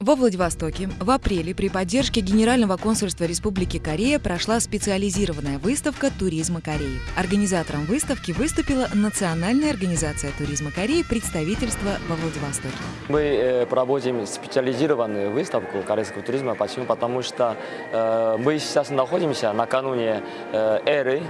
Во Владивостоке в апреле при поддержке Генерального консульства Республики Корея прошла специализированная выставка туризма Кореи. Организатором выставки выступила Национальная организация туризма Кореи представительства во Владивостоке. Мы э, проводим специализированную выставку корейского туризма. Почему? Потому что э, мы сейчас находимся накануне э, эры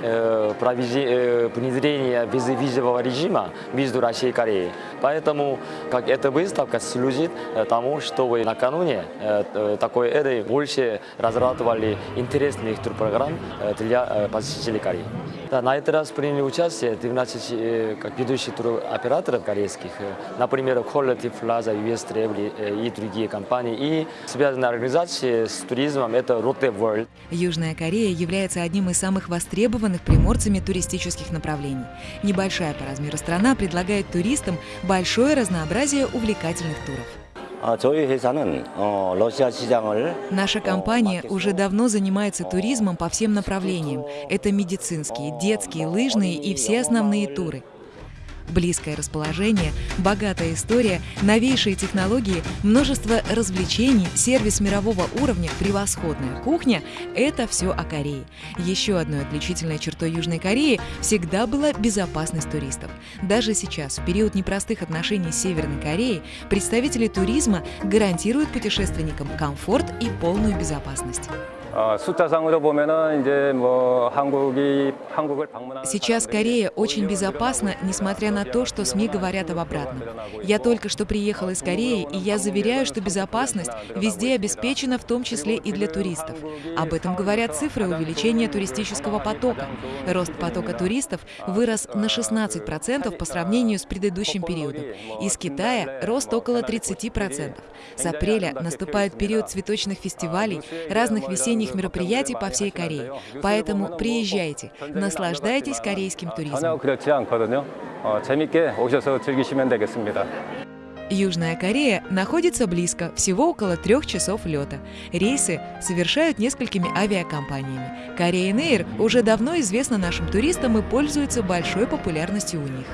внедрения виз- визового режима между Россией и Кореей. Поэтому как эта выставка служит тому, чтобы накануне э, э, такой эры больше разрабатывали интересных турпрограмм э, для посетителей Кореи. Да, на этот раз приняли участие 12 э, как ведущих туроператоров корейских, например, Quality Plaza, US Travel и другие компании. И связанная организация с туризмом – это Lotte World. Южная Корея является одним из самых востребованных приморцами туристических направлений. Небольшая по размеру страна предлагает туристам большое разнообразие увлекательных туров. Наша компания уже давно занимается туризмом по всем направлениям. Это медицинские, детские, лыжные и все основные туры. Близкое расположение, богатая история, новейшие технологии, множество развлечений, сервис мирового уровня, превосходная кухня – это все о Корее. Еще одной отличительной чертой Южной Кореи всегда была безопасность туристов. Даже сейчас, в период непростых отношений с Северной Кореей, представители туризма гарантируют путешественникам комфорт и полную безопасность. Сейчас Корея очень безопасна, несмотря на то, что СМИ говорят об обратном. Я только что приехал из Кореи, и я заверяю, что безопасность везде обеспечена, в том числе и для туристов. Об этом говорят цифры увеличения туристического потока. Рост потока туристов вырос на 16% по сравнению с предыдущим периодом. Из Китая рост около 30%. С апреля наступает период цветочных фестивалей, разных весенних таких мероприятий по всей Корее. Поэтому приезжайте, наслаждайтесь корейским туризмом. Южная Корея находится близко, всего около трех часов лета. Рейсы совершают несколькими авиакомпаниями. Korean Air уже давно известна нашим туристам и пользуется большой популярностью у них.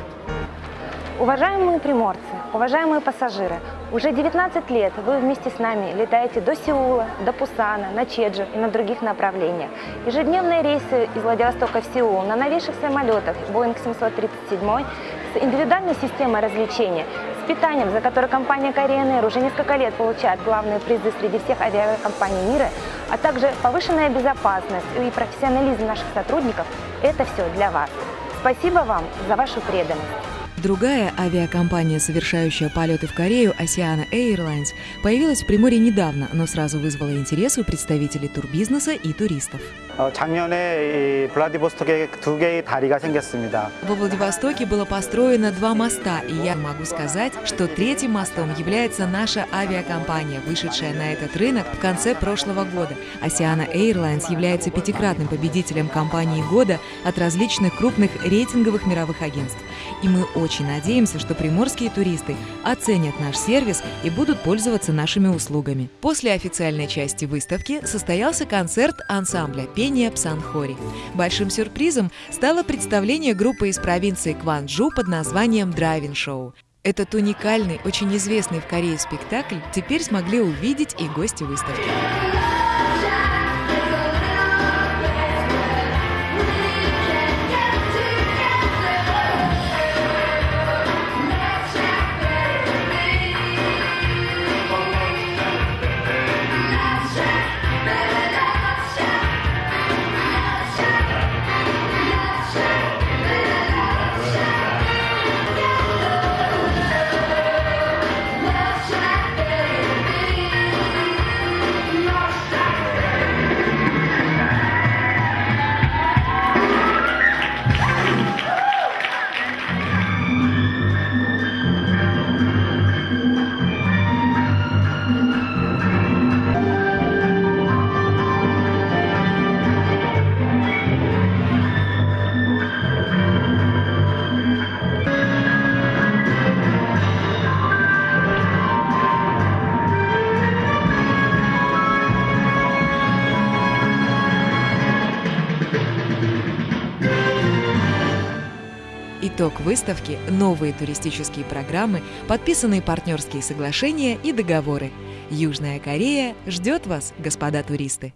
Уважаемые приморцы, уважаемые пассажиры, уже 19 лет вы вместе с нами летаете до Сеула, до Пусана, на Чеджу и на других направлениях. Ежедневные рейсы из Владивостока в Сеул на новейших самолетах Boeing 737 с индивидуальной системой развлечения, с питанием, за которое компания Korean Air уже несколько лет получает главные призы среди всех авиакомпаний мира, а также повышенная безопасность и профессионализм наших сотрудников – это все для вас. Спасибо вам за вашу преданность. Другая авиакомпания, совершающая полеты в Корею, Asiana Airlines, появилась в Приморье недавно, но сразу вызвала интерес у представителей турбизнеса и туристов. Во Владивостоке было построено два моста, и я могу сказать, что третьим мостом является наша авиакомпания, вышедшая на этот рынок в конце прошлого года. Asiana Airlines является пятикратным победителем компании года от различных крупных рейтинговых мировых агентств. И мы очень очень надеемся, что приморские туристы оценят наш сервис и будут пользоваться нашими услугами. После официальной части выставки состоялся концерт ансамбля пения Псанхори. Большим сюрпризом стало представление группы из провинции Кванджу под названием «Драйвин Шоу». Этот уникальный, очень известный в Корее спектакль теперь смогли увидеть и гости выставки. Итог выставки – новые туристические программы, подписанные партнерские соглашения и договоры. Южная Корея ждет вас, господа туристы.